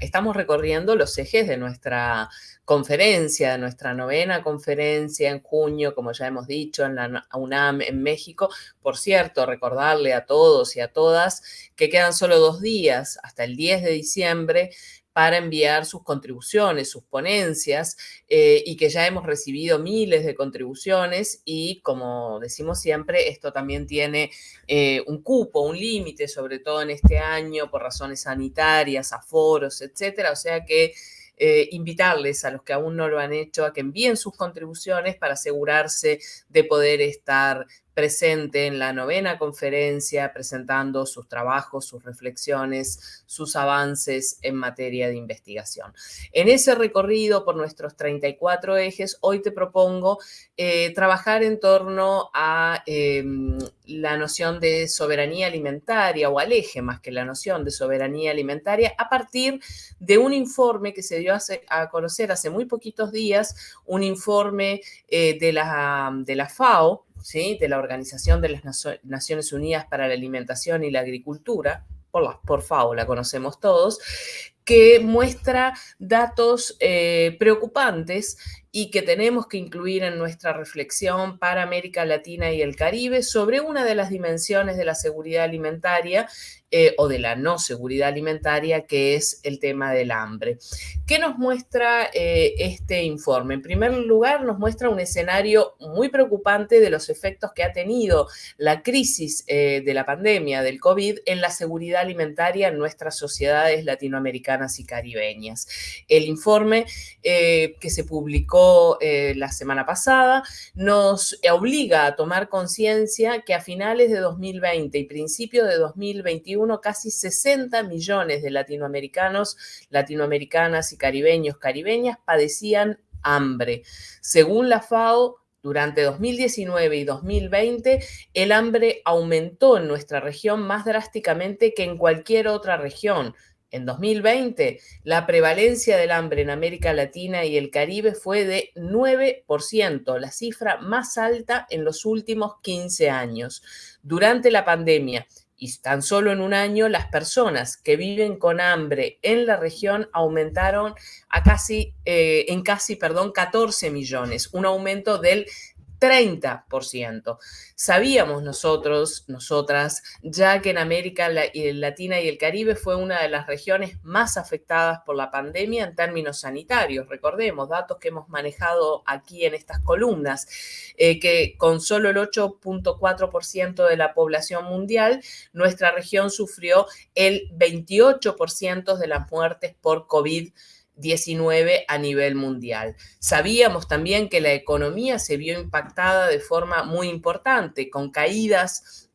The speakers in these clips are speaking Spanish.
estamos recorriendo los ejes de nuestra conferencia, de nuestra novena conferencia en junio, como ya hemos dicho, en la UNAM en México. Por cierto, recordarle a todos y a todas que quedan solo dos días hasta el 10 de diciembre para enviar sus contribuciones, sus ponencias, eh, y que ya hemos recibido miles de contribuciones y como decimos siempre, esto también tiene eh, un cupo, un límite, sobre todo en este año por razones sanitarias, aforos, etcétera, o sea que eh, invitarles a los que aún no lo han hecho a que envíen sus contribuciones para asegurarse de poder estar presente en la novena conferencia presentando sus trabajos, sus reflexiones, sus avances en materia de investigación. En ese recorrido por nuestros 34 ejes, hoy te propongo eh, trabajar en torno a em, la noción de soberanía alimentaria o al eje más que la noción de soberanía alimentaria a partir de un informe que se dio a conocer hace muy poquitos días, un informe eh, de, la, de la FAO, de la Organización de las Naciones Unidas para la Alimentación y la Agricultura, por, la, por FAO la conocemos todos, que muestra datos eh, preocupantes y que tenemos que incluir en nuestra reflexión para América Latina y el Caribe sobre una de las dimensiones de la seguridad alimentaria eh, o de la no seguridad alimentaria, que es el tema del hambre. ¿Qué nos muestra eh, este informe? En primer lugar, nos muestra un escenario muy preocupante de los efectos que ha tenido la crisis eh, de la pandemia del COVID en la seguridad alimentaria en nuestras sociedades latinoamericanas y caribeñas. El informe que se publicó la semana pasada nos obliga a tomar conciencia que a finales de 2020 y principios de 2021 casi 60 millones de latinoamericanos, latinoamericanas y caribeños, caribeñas padecían hambre. Según la FAO, durante 2019 y 2020, el hambre aumentó en nuestra región más drásticamente que en cualquier otra región. En 2020, la prevalencia del hambre en América Latina y el Caribe fue de 9%, la cifra más alta en los últimos 15 años. Durante la pandemia, y tan solo en un año las personas que viven con hambre en la región aumentaron a casi, eh, en casi, perdón, 14 millones, un aumento del 30%. Sabíamos nosotros, nosotras, ya que en América Latina y el Caribe fue una de las regiones más afectadas por la pandemia en términos sanitarios. Recordemos, datos que hemos manejado aquí en estas columnas, eh, que con solo el 8.4% de la población mundial, nuestra región sufrió el 28% de las muertes por COVID-19 19 a nivel mundial. Sabíamos también que la economía se vio impactada de forma muy importante, con caídas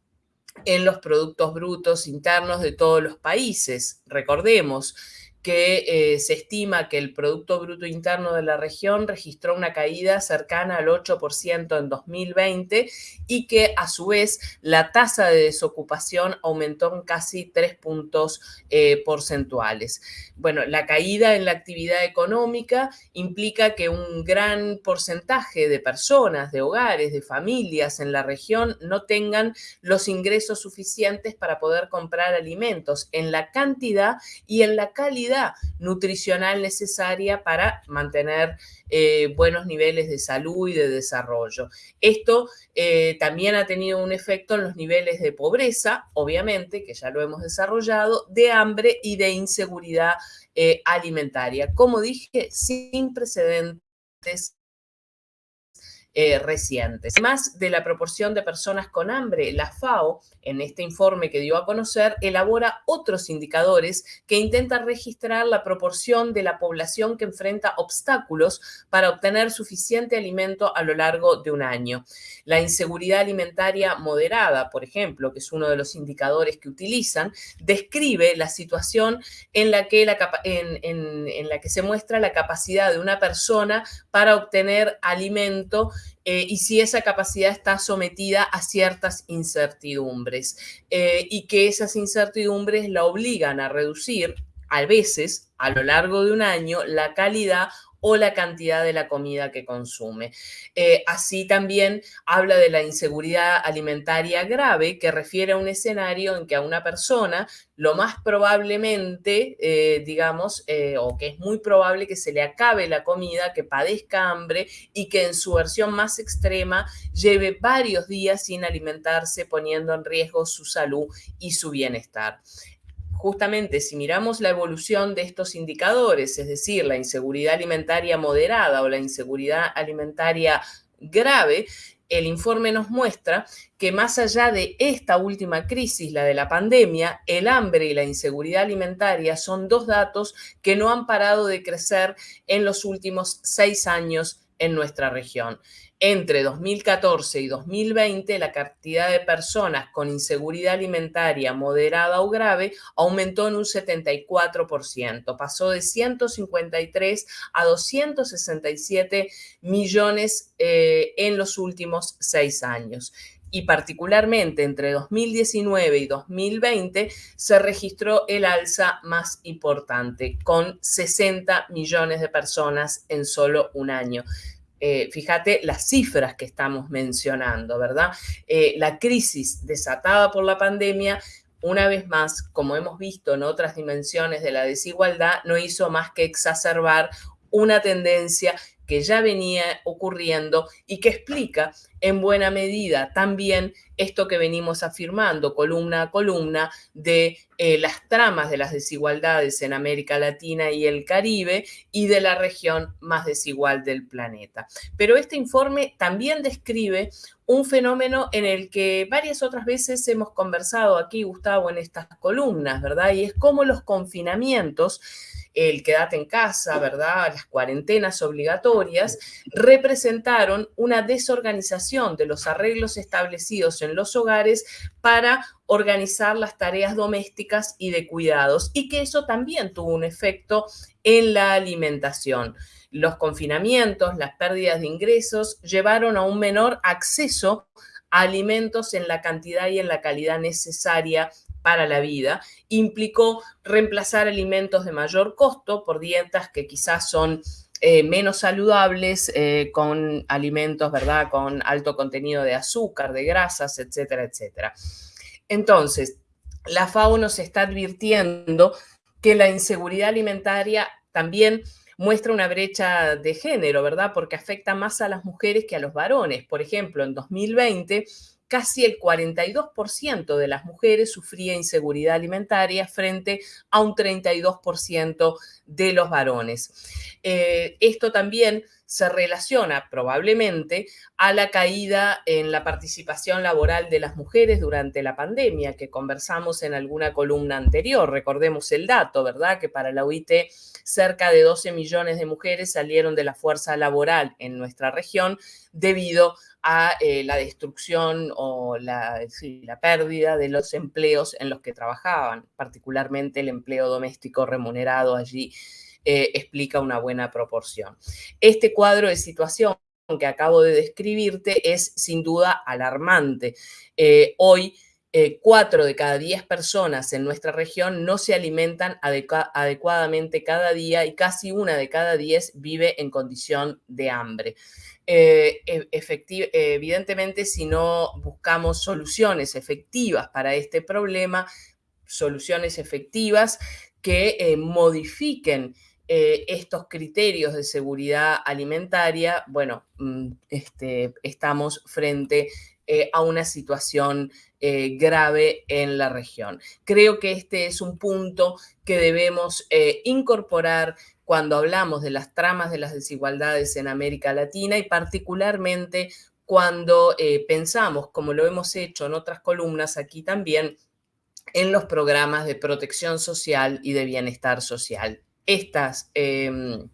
en los productos brutos internos de todos los países. Recordemos, que eh, se estima que el Producto Bruto Interno de la región registró una caída cercana al 8% en 2020 y que a su vez la tasa de desocupación aumentó en casi 3 puntos eh, porcentuales. Bueno, la caída en la actividad económica implica que un gran porcentaje de personas, de hogares, de familias en la región no tengan los ingresos suficientes para poder comprar alimentos en la cantidad y en la calidad nutricional necesaria para mantener eh, buenos niveles de salud y de desarrollo. Esto eh, también ha tenido un efecto en los niveles de pobreza, obviamente, que ya lo hemos desarrollado, de hambre y de inseguridad eh, alimentaria. Como dije, sin precedentes eh, recientes. Más de la proporción de personas con hambre, la FAO, en este informe que dio a conocer, elabora otros indicadores que intentan registrar la proporción de la población que enfrenta obstáculos para obtener suficiente alimento a lo largo de un año. La inseguridad alimentaria moderada, por ejemplo, que es uno de los indicadores que utilizan, describe la situación en la que, la, en la que se muestra la capacidad de una persona para obtener alimento eh, y si esa capacidad está sometida a ciertas incertidumbres eh, y que esas incertidumbres la obligan a reducir a veces a lo largo de un año la calidad o la cantidad de la comida que consume. Eh, así también habla de la inseguridad alimentaria grave, que refiere a un escenario en que a una persona lo más probablemente, eh, digamos, eh, o que es muy probable que se le acabe la comida, que padezca hambre y que en su versión más extrema lleve varios días sin alimentarse, poniendo en riesgo su salud y su bienestar justamente si miramos la evolución de estos indicadores, es decir, la inseguridad alimentaria moderada o la inseguridad alimentaria grave, el informe nos muestra que más allá de esta última crisis, la de la pandemia, el hambre y la inseguridad alimentaria son dos datos que no han parado de crecer en los últimos seis años en nuestra región entre 2014 y 2020 la cantidad de personas con inseguridad alimentaria moderada o grave aumentó en un 74%, pasó de 153 a 267 millones eh, en los últimos seis años y particularmente entre 2019 y 2020 se registró el alza más importante, con 60 millones de personas en solo un año. Eh, fíjate las cifras que estamos mencionando, ¿verdad? Eh, la crisis desatada por la pandemia una vez más, como hemos visto en otras dimensiones de la desigualdad, no hizo más que exacerbar una tendencia que ya venía ocurriendo y que explica en buena medida también esto que venimos afirmando columna a columna de eh, las tramas de las desigualdades en América Latina y el Caribe y de la región más desigual del planeta. Pero este informe también describe un fenómeno en el que varias otras veces hemos conversado aquí, Gustavo, en estas columnas, ¿verdad? Y es cómo los confinamientos el quédate en casa, ¿verdad? Las cuarentenas obligatorias, representaron una desorganización de los arreglos establecidos en los hogares para organizar las tareas domésticas y de cuidados y que eso también tuvo un efecto en la alimentación. Los confinamientos, las pérdidas de ingresos llevaron a un menor acceso a alimentos en la cantidad y en la calidad necesaria para la vida, implicó reemplazar alimentos de mayor costo por dietas que quizás son eh, menos saludables, eh, con alimentos, ¿verdad? Con alto contenido de azúcar, de grasas, etcétera, etcétera. Entonces, la FAO nos está advirtiendo que la inseguridad alimentaria también muestra una brecha de género, ¿verdad? Porque afecta más a las mujeres que a los varones. Por ejemplo, en 2020 casi el 42% de las mujeres sufría inseguridad alimentaria frente a un 32% de los varones. Eh, esto también se relaciona probablemente a la caída en la participación laboral de las mujeres durante la pandemia, que conversamos en alguna columna anterior. Recordemos el dato, ¿verdad? Que para la OIT cerca de 12 millones de mujeres salieron de la fuerza laboral en nuestra región debido a eh, la destrucción o la, la pérdida de los empleos en los que trabajaban, particularmente el empleo doméstico remunerado allí eh, explica una buena proporción. Este cuadro de situación que acabo de describirte es sin duda alarmante. Eh, hoy, cuatro de cada diez personas en nuestra región no se alimentan adecuadamente cada día y casi una de cada diez vive en condición de hambre. Eh, e, evidentemente, si no buscamos soluciones efectivas para este problema, soluciones efectivas que eh, modifiquen eh, estos criterios de seguridad alimentaria, bueno, mm, este, estamos frente a una situación grave en la región. Creo que este es un punto que debemos incorporar cuando hablamos de las tramas de las desigualdades en América Latina y particularmente cuando eh, pensamos, como lo hemos hecho en otras columnas aquí también, en los programas de protección social y de bienestar social. Esta em,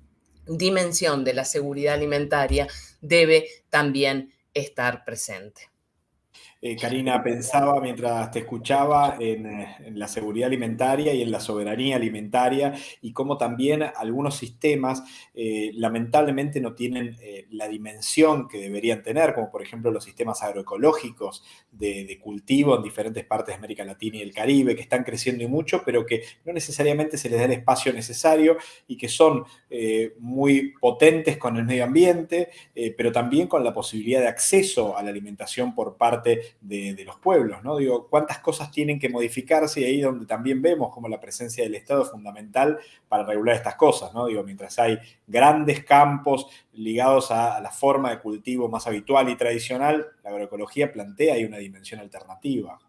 dimensión de la seguridad alimentaria debe también estar presente. Eh, Karina, pensaba mientras te escuchaba en, en, la seguridad alimentaria y en la soberanía alimentaria y cómo también algunos sistemas eh, lamentablemente no tienen eh, la dimensión que deberían tener, como por ejemplo los sistemas agroecológicos de, de, cultivo en diferentes partes de América Latina y el Caribe, que están creciendo y mucho, pero que no necesariamente se les da el espacio necesario y que son muy potentes con el medio ambiente, pero también con la posibilidad de acceso a la alimentación por parte de, los pueblos, ¿no? Digo, cuántas cosas tienen que modificarse y ahí donde también vemos como la presencia del Estado es fundamental para regular estas cosas, ¿no? Digo, mientras hay grandes campos ligados a, a la forma de cultivo más habitual y tradicional, la agroecología plantea ahí una dimensión alternativa.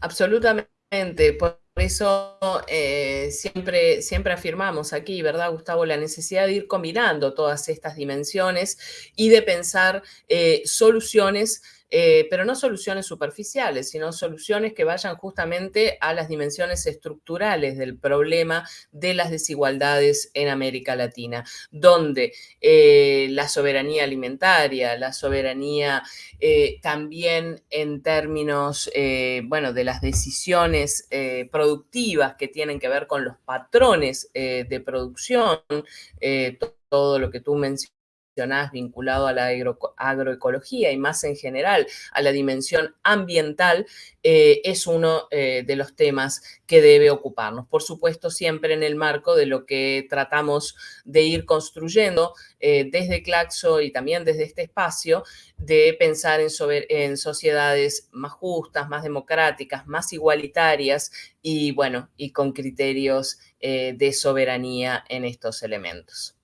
Absolutamente. Por eso eh, siempre, siempre afirmamos aquí, ¿verdad, Gustavo? La necesidad de ir combinando todas estas dimensiones y de pensar eh, soluciones eh, pero no soluciones superficiales, sino soluciones que vayan justamente a las dimensiones estructurales del problema de las desigualdades en América Latina, donde eh, la soberanía alimentaria, la soberanía eh, también en términos, bueno, de las decisiones productivas que tienen que ver con los patrones de producción, todo lo que tú mencionas vinculado a la agro, agroecología y más en general a la dimensión ambiental, eh, es uno eh, de los temas que debe ocuparnos. Por supuesto, siempre en el marco de lo que tratamos de ir construyendo eh, desde Claxo y también desde este espacio, de pensar en, en sociedades más justas, más democráticas, más igualitarias y, bueno, y con criterios de soberanía en estos elementos.